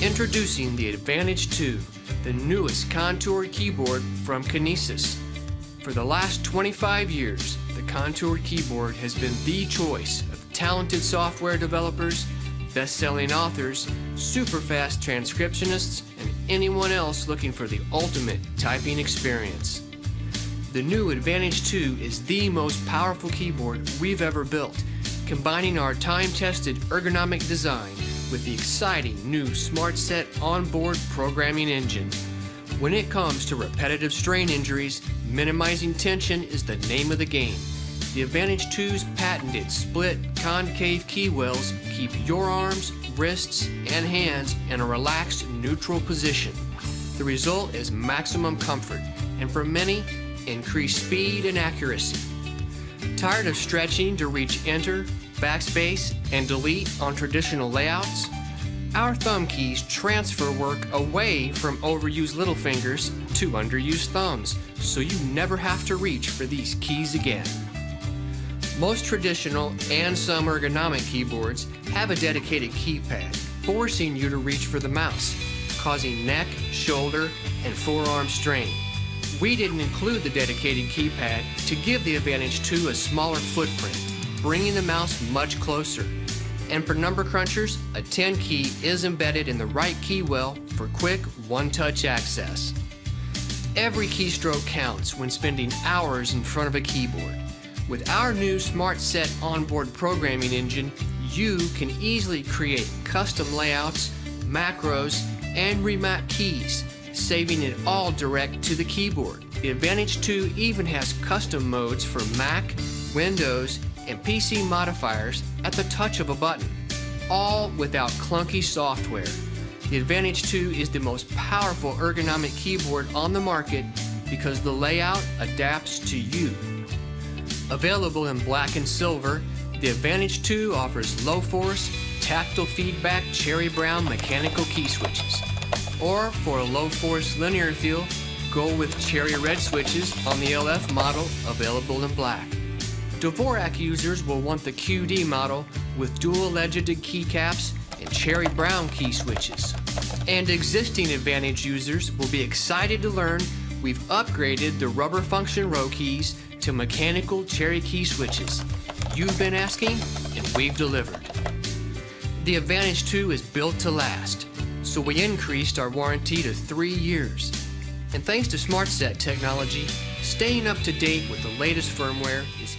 Introducing the Advantage 2, the newest Contour keyboard from Kinesis. For the last 25 years, the Contour keyboard has been the choice of talented software developers, best-selling authors, super fast transcriptionists, and anyone else looking for the ultimate typing experience. The new Advantage 2 is the most powerful keyboard we've ever built, combining our time-tested ergonomic design with the exciting new SmartSet onboard programming engine. When it comes to repetitive strain injuries, minimizing tension is the name of the game. The Advantage 2's patented split concave key wells keep your arms, wrists, and hands in a relaxed neutral position. The result is maximum comfort, and for many, increased speed and accuracy. Tired of stretching to reach enter, backspace, and delete on traditional layouts? Our thumb keys transfer work away from overused little fingers to underused thumbs, so you never have to reach for these keys again. Most traditional and some ergonomic keyboards have a dedicated keypad, forcing you to reach for the mouse, causing neck, shoulder, and forearm strain. We didn't include the dedicated keypad to give the Advantage 2 a smaller footprint, bringing the mouse much closer. And for number crunchers, a 10 key is embedded in the right key well for quick one-touch access. Every keystroke counts when spending hours in front of a keyboard. With our new SmartSet onboard programming engine, you can easily create custom layouts, macros, and remap keys, saving it all direct to the keyboard. The Advantage 2 even has custom modes for Mac, Windows, and PC modifiers at the touch of a button, all without clunky software. The Advantage 2 is the most powerful ergonomic keyboard on the market because the layout adapts to you. Available in black and silver, the Advantage 2 offers low force, tactile feedback cherry brown mechanical key switches. Or for a low force linear feel, go with cherry red switches on the LF model available in black. Dvorak users will want the QD model with dual legended keycaps and cherry brown key switches. And existing Advantage users will be excited to learn we've upgraded the rubber function row keys to mechanical cherry key switches. You've been asking, and we've delivered. The Advantage 2 is built to last, so we increased our warranty to three years. And thanks to SmartSet technology, staying up to date with the latest firmware is